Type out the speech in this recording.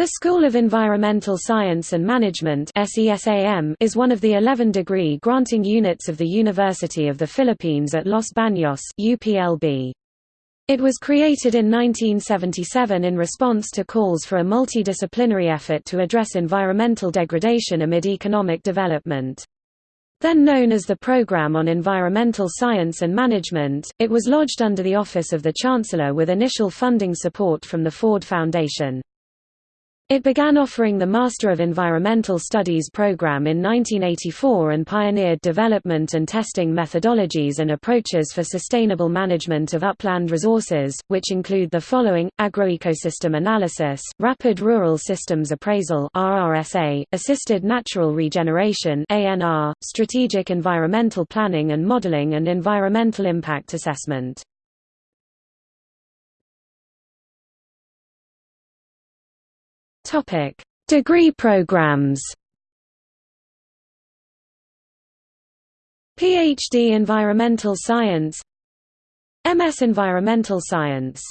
The School of Environmental Science and Management is one of the 11 degree granting units of the University of the Philippines at Los Baños UPLB. It was created in 1977 in response to calls for a multidisciplinary effort to address environmental degradation amid economic development. Then known as the Program on Environmental Science and Management, it was lodged under the Office of the Chancellor with initial funding support from the Ford Foundation. It began offering the Master of Environmental Studies program in 1984 and pioneered development and testing methodologies and approaches for sustainable management of upland resources, which include the following, agroecosystem analysis, rapid rural systems appraisal RRSA, assisted natural regeneration ANR, strategic environmental planning and modeling and environmental impact assessment. Topic: Degree programs. PhD Environmental Science MS Environmental Science